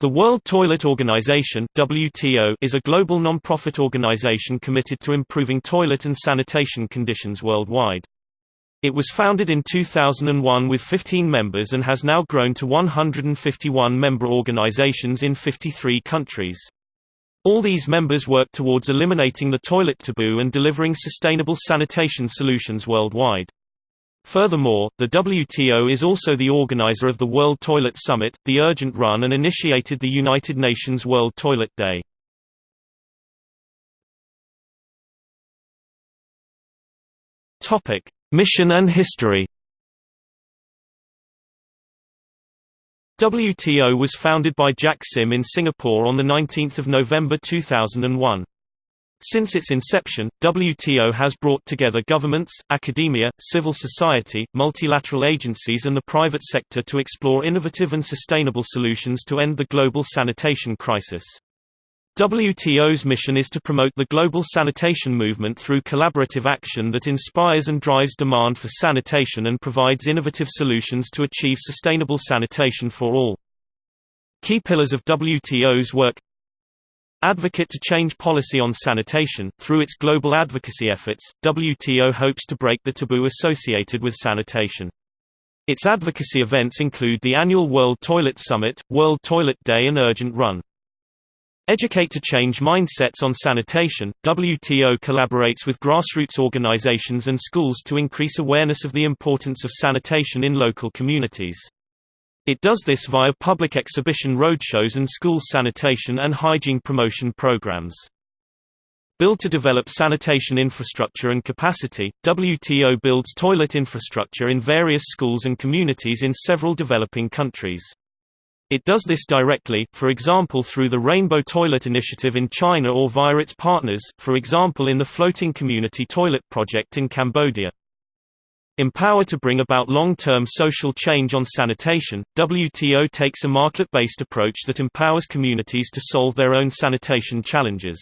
The World Toilet Organization WTO is a global non-profit organization committed to improving toilet and sanitation conditions worldwide. It was founded in 2001 with 15 members and has now grown to 151 member organizations in 53 countries. All these members work towards eliminating the toilet taboo and delivering sustainable sanitation solutions worldwide. Furthermore, the WTO is also the organizer of the World Toilet Summit, the Urgent Run and initiated the United Nations World Toilet Day. Mission and history WTO was founded by Jack Sim in Singapore on 19 November 2001. Since its inception, WTO has brought together governments, academia, civil society, multilateral agencies and the private sector to explore innovative and sustainable solutions to end the global sanitation crisis. WTO's mission is to promote the global sanitation movement through collaborative action that inspires and drives demand for sanitation and provides innovative solutions to achieve sustainable sanitation for all. Key pillars of WTO's work Advocate to change policy on sanitation. Through its global advocacy efforts, WTO hopes to break the taboo associated with sanitation. Its advocacy events include the annual World Toilet Summit, World Toilet Day and Urgent Run. Educate to change mindsets on sanitation. WTO collaborates with grassroots organizations and schools to increase awareness of the importance of sanitation in local communities. It does this via public exhibition roadshows and school sanitation and hygiene promotion programs. Built to develop sanitation infrastructure and capacity, WTO builds toilet infrastructure in various schools and communities in several developing countries. It does this directly, for example through the Rainbow Toilet Initiative in China or via its partners, for example in the Floating Community Toilet Project in Cambodia. Empower to bring about long-term social change on sanitation, WTO takes a market-based approach that empowers communities to solve their own sanitation challenges.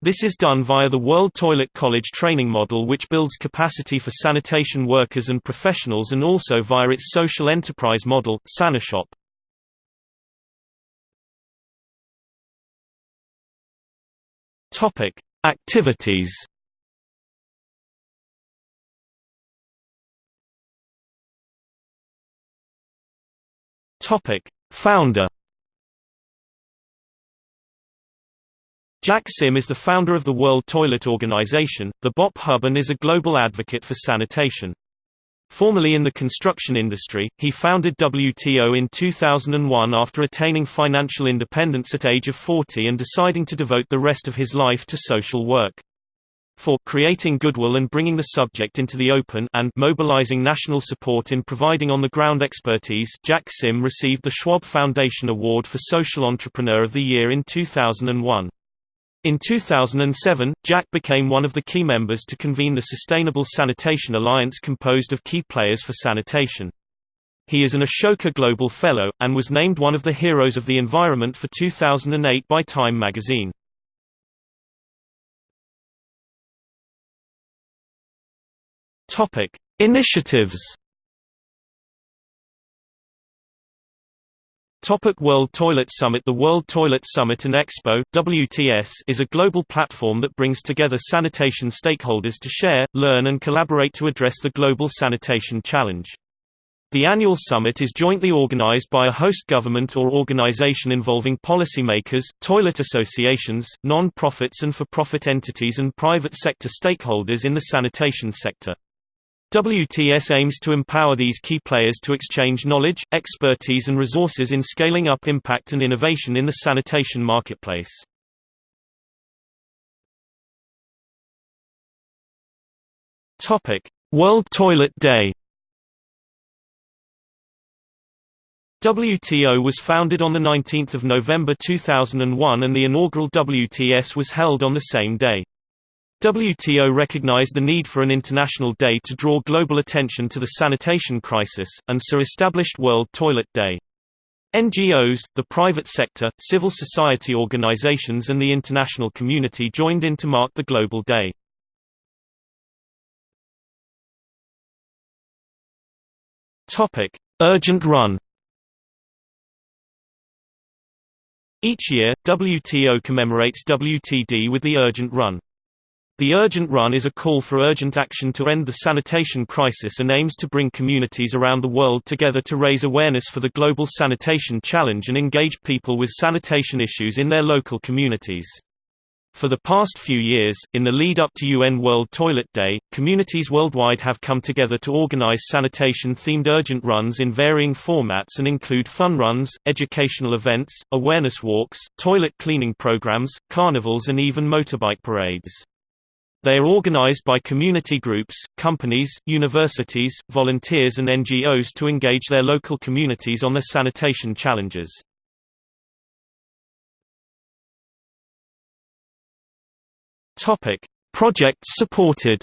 This is done via the World Toilet College training model which builds capacity for sanitation workers and professionals and also via its social enterprise model, Sanishop. Activities Topic: Founder Jack Sim is the founder of the World Toilet Organization, the BOP Hub and is a global advocate for sanitation. Formerly in the construction industry, he founded WTO in 2001 after attaining financial independence at age of 40 and deciding to devote the rest of his life to social work for creating goodwill and bringing the subject into the open and mobilizing national support in providing on-the-ground expertise Jack Sim received the Schwab Foundation Award for Social Entrepreneur of the Year in 2001. In 2007, Jack became one of the key members to convene the Sustainable Sanitation Alliance composed of key players for sanitation. He is an Ashoka Global Fellow, and was named one of the Heroes of the Environment for 2008 by Time magazine. Topic: Initiatives. Topic World Toilet Summit The World Toilet Summit and Expo WTS is a global platform that brings together sanitation stakeholders to share, learn and collaborate to address the global sanitation challenge. The annual summit is jointly organized by a host government or organization involving policymakers, toilet associations, non-profits and for-profit entities and private sector stakeholders in the sanitation sector. WTS aims to empower these key players to exchange knowledge, expertise and resources in scaling up impact and innovation in the sanitation marketplace. World Toilet Day WTO was founded on 19 November 2001 and the inaugural WTS was held on the same day. WTO recognized the need for an international day to draw global attention to the sanitation crisis, and so established World Toilet Day. NGOs, the private sector, civil society organizations and the international community joined in to mark the Global Day. Urgent Run Each year, WTO commemorates WTD with the Urgent Run. The Urgent Run is a call for urgent action to end the sanitation crisis and aims to bring communities around the world together to raise awareness for the global sanitation challenge and engage people with sanitation issues in their local communities. For the past few years, in the lead up to UN World Toilet Day, communities worldwide have come together to organize sanitation-themed urgent runs in varying formats and include fun runs, educational events, awareness walks, toilet cleaning programs, carnivals and even motorbike parades. They are organized by community groups, companies, universities, volunteers and NGOs to engage their local communities on their sanitation challenges. Projects supported.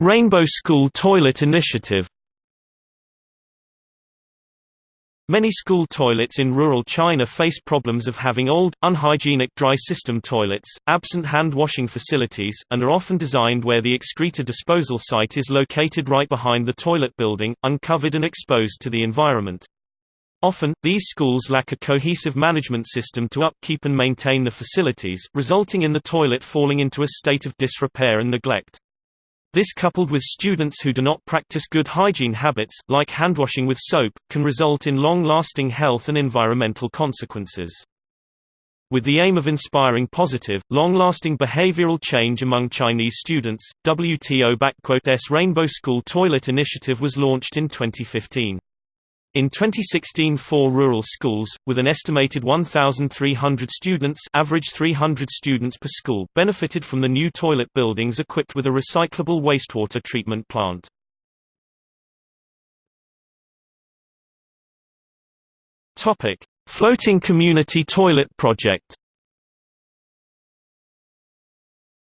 Rainbow School Toilet Initiative. Many school toilets in rural China face problems of having old, unhygienic dry system toilets, absent hand washing facilities, and are often designed where the excreta disposal site is located right behind the toilet building, uncovered and exposed to the environment. Often, these schools lack a cohesive management system to upkeep and maintain the facilities, resulting in the toilet falling into a state of disrepair and neglect. This coupled with students who do not practice good hygiene habits, like handwashing with soap, can result in long-lasting health and environmental consequences. With the aim of inspiring positive, long-lasting behavioral change among Chinese students, WTO-S Rainbow School Toilet Initiative was launched in 2015. In 2016 four rural schools, with an estimated 1,300 students average 300 students per school benefited from the new toilet buildings equipped with a recyclable wastewater treatment plant. Floating Community Toilet Project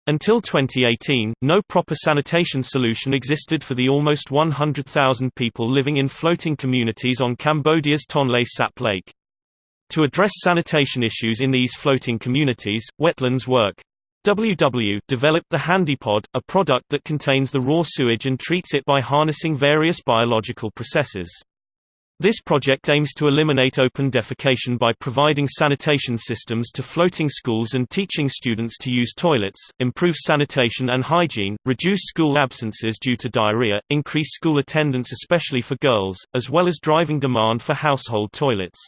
Until 2018, no proper sanitation solution existed for the almost 100,000 people living in floating communities on Cambodia's Tonle Sap Lake. To address sanitation issues in these floating communities, Wetlands Work WW developed the HandiPod, a product that contains the raw sewage and treats it by harnessing various biological processes. This project aims to eliminate open defecation by providing sanitation systems to floating schools and teaching students to use toilets, improve sanitation and hygiene, reduce school absences due to diarrhea, increase school attendance especially for girls, as well as driving demand for household toilets.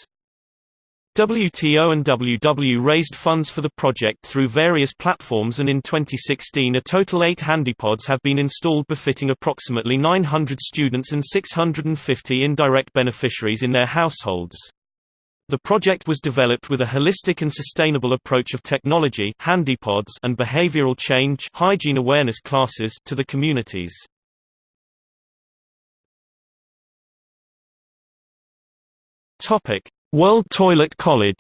WTO and WW raised funds for the project through various platforms and in 2016 a total eight handipods have been installed befitting approximately 900 students and 650 indirect beneficiaries in their households. The project was developed with a holistic and sustainable approach of technology handipods and behavioral change hygiene awareness classes to the communities. Topic: World Toilet College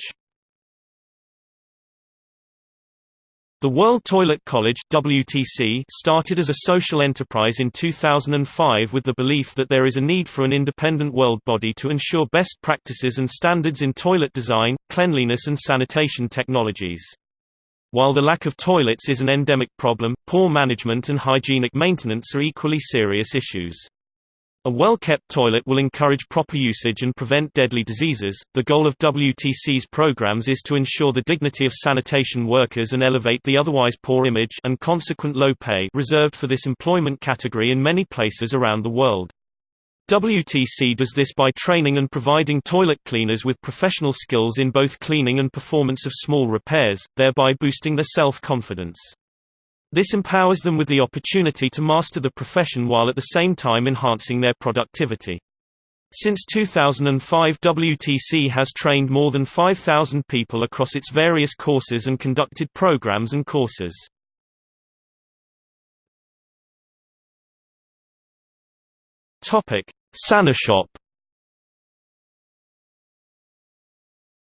The World Toilet College WTC started as a social enterprise in 2005 with the belief that there is a need for an independent world body to ensure best practices and standards in toilet design, cleanliness and sanitation technologies. While the lack of toilets is an endemic problem, poor management and hygienic maintenance are equally serious issues. A well-kept toilet will encourage proper usage and prevent deadly diseases. The goal of WTC's programs is to ensure the dignity of sanitation workers and elevate the otherwise poor image and consequent low pay reserved for this employment category in many places around the world. WTC does this by training and providing toilet cleaners with professional skills in both cleaning and performance of small repairs, thereby boosting their self-confidence. This empowers them with the opportunity to master the profession while at the same time enhancing their productivity. Since 2005 WTC has trained more than 5,000 people across its various courses and conducted programs and courses. Sanishop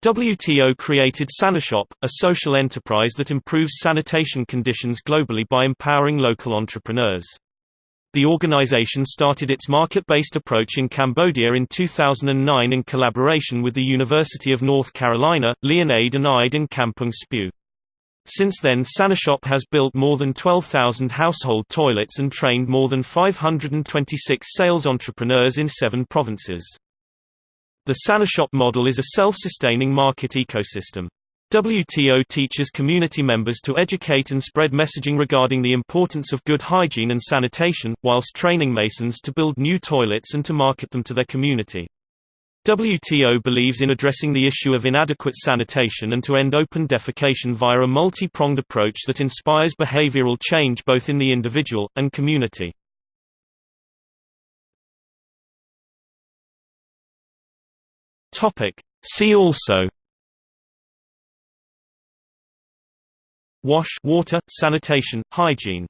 WTO created Sanishop, a social enterprise that improves sanitation conditions globally by empowering local entrepreneurs. The organization started its market-based approach in Cambodia in 2009 in collaboration with the University of North Carolina, Lien Aid and IDE in Kampung Speu. Since then Sanishop has built more than 12,000 household toilets and trained more than 526 sales entrepreneurs in seven provinces. The Sanishop model is a self-sustaining market ecosystem. WTO teaches community members to educate and spread messaging regarding the importance of good hygiene and sanitation, whilst training masons to build new toilets and to market them to their community. WTO believes in addressing the issue of inadequate sanitation and to end open defecation via a multi-pronged approach that inspires behavioral change both in the individual, and community. See also Wash water, sanitation, hygiene